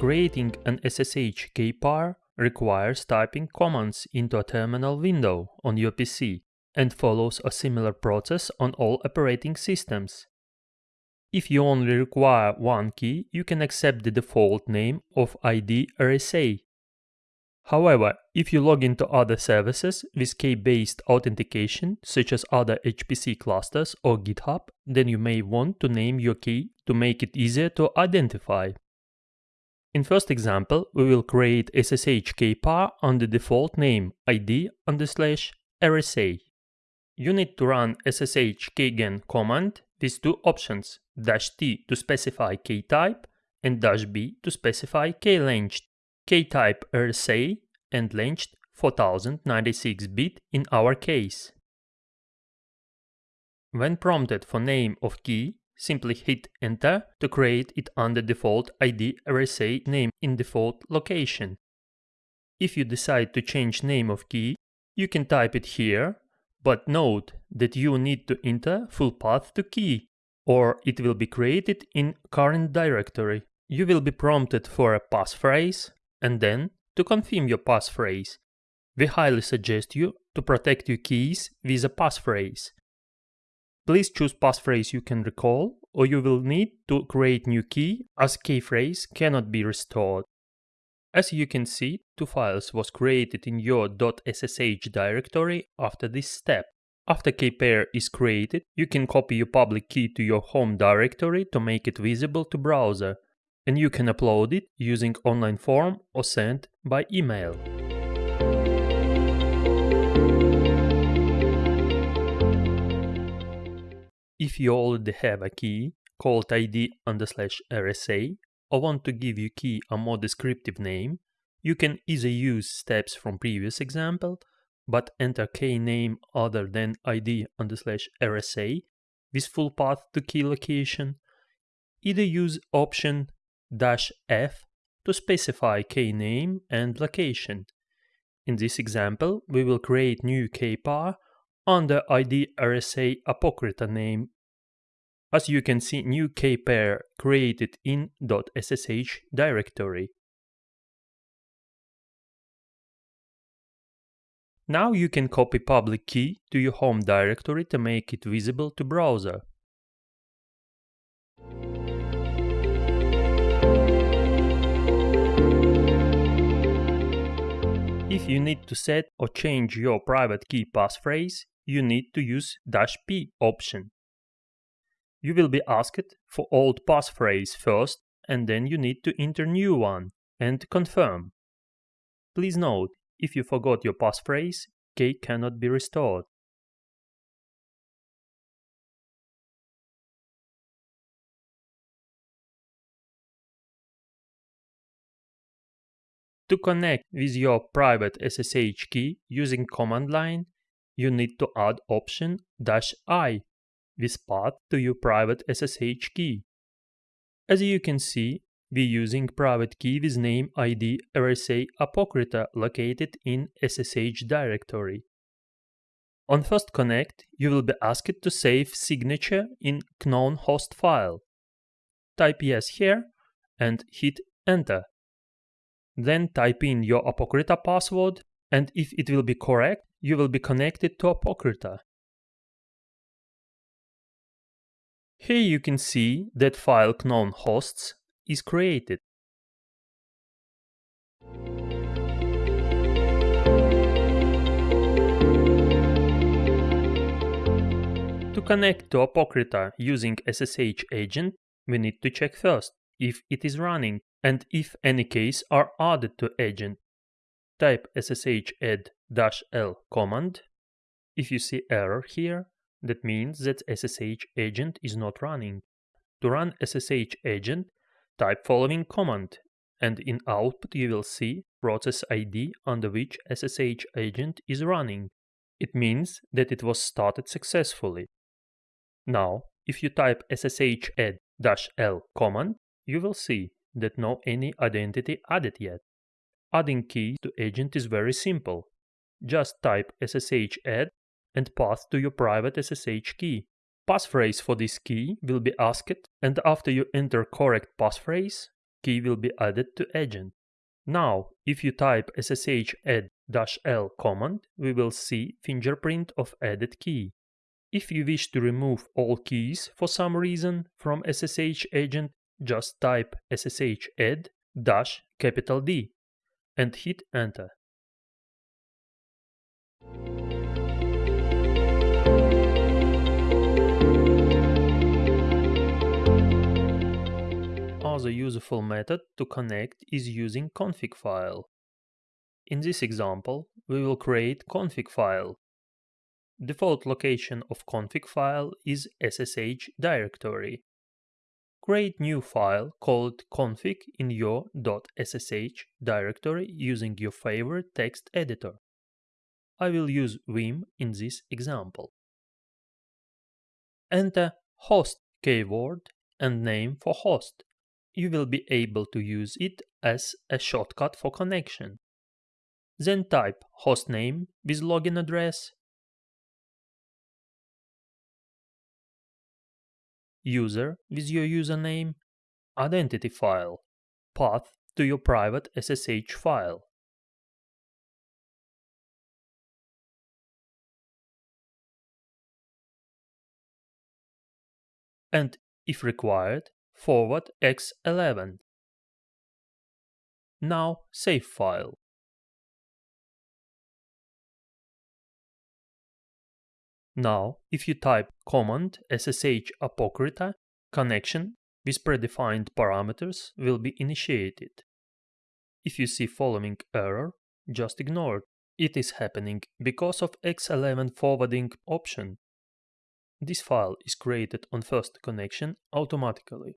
Creating an SSH key pair requires typing commands into a terminal window on your PC and follows a similar process on all operating systems. If you only require one key, you can accept the default name of ID RSA. However, if you log into other services with key-based authentication, such as other HPC clusters or GitHub, then you may want to name your key to make it easier to identify. In first example, we will create SSH key pair on the default name ID on the slash RSA. You need to run SSH keygen command with two options, dash t to specify key type and dash b to specify key length. Key type RSA and length 4096 bit in our case. When prompted for name of key, simply hit enter to create it under default ID RSA name in default location. If you decide to change name of key, you can type it here, but note that you need to enter full path to key, or it will be created in current directory. You will be prompted for a passphrase, and then to confirm your passphrase. We highly suggest you to protect your keys with a passphrase. Please choose passphrase you can recall or you will need to create new key as key phrase cannot be restored. As you can see, two files was created in your .ssh directory after this step. After key pair is created, you can copy your public key to your home directory to make it visible to browser, and you can upload it using online form or send by email. If you already have a key called ID slash RSA or want to give your key a more descriptive name, you can either use steps from previous example, but enter key name other than ID slash RSA with full path to key location, either use option dash F to specify key name and location. In this example, we will create new key pair under ID RSA Apocrita name. As you can see, new key pair created in .ssh directory. Now you can copy public key to your home directory to make it visible to browser. If you need to set or change your private key passphrase, you need to use dash "-p option. You will be asked for old passphrase first and then you need to enter new one and confirm. Please note, if you forgot your passphrase, key cannot be restored. To connect with your private SSH key using command line, you need to add option "-i with path to your private SSH key. As you can see, we're using private key with name ID RSA Apocrita located in SSH directory. On first connect, you will be asked to save signature in known host file. Type yes here and hit enter. Then type in your Apocrita password and if it will be correct, you will be connected to Apocrita. Here you can see that file known hosts is created. To connect to Apocrita using SSH agent, we need to check first if it is running and if any keys are added to agent. Type ssh add-l command. If you see error here, that means that SSH agent is not running. To run SSH agent, type following command and in output you will see process ID under which SSH agent is running. It means that it was started successfully. Now, if you type ssh add-l command, you will see that no any identity added yet. Adding keys to agent is very simple. Just type ssh add and path to your private SSH key. Passphrase for this key will be asked and after you enter correct passphrase, key will be added to agent. Now, if you type ssh add-l command, we will see fingerprint of added key. If you wish to remove all keys for some reason from SSH agent, just type ssh add dash capital D and hit enter. Another useful method to connect is using config file. In this example, we will create config file. Default location of config file is SSH directory. Create new file called config in your .ssh directory using your favorite text editor. I will use Vim in this example. Enter host keyword and name for host you will be able to use it as a shortcut for connection. Then type hostname with login address, user with your username, identity file, path to your private SSH file. And if required, forward x11. Now save file. Now, if you type command ssh apocrita, connection with predefined parameters will be initiated. If you see following error, just ignore it. It is happening because of X11 forwarding option. This file is created on first connection automatically.